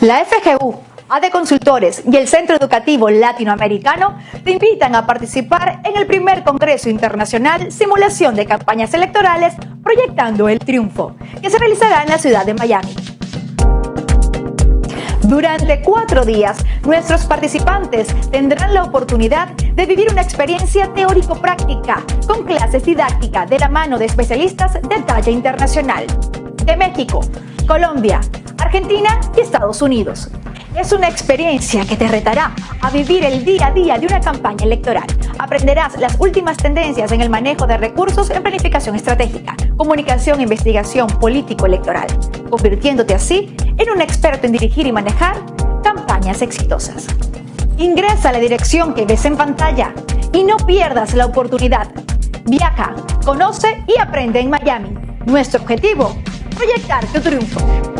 La FGU, AD Consultores y el Centro Educativo Latinoamericano te invitan a participar en el primer Congreso Internacional Simulación de Campañas Electorales Proyectando el Triunfo, que se realizará en la ciudad de Miami. Durante cuatro días, nuestros participantes tendrán la oportunidad de vivir una experiencia teórico-práctica con clases didácticas de la mano de especialistas de talla internacional de México, Colombia, Argentina y Estados Unidos. Es una experiencia que te retará a vivir el día a día de una campaña electoral. Aprenderás las últimas tendencias en el manejo de recursos en planificación estratégica, comunicación e investigación político-electoral, convirtiéndote así en un experto en dirigir y manejar campañas exitosas. Ingresa a la dirección que ves en pantalla y no pierdas la oportunidad. Viaja, conoce y aprende en Miami. Nuestro objetivo, proyectar tu triunfo.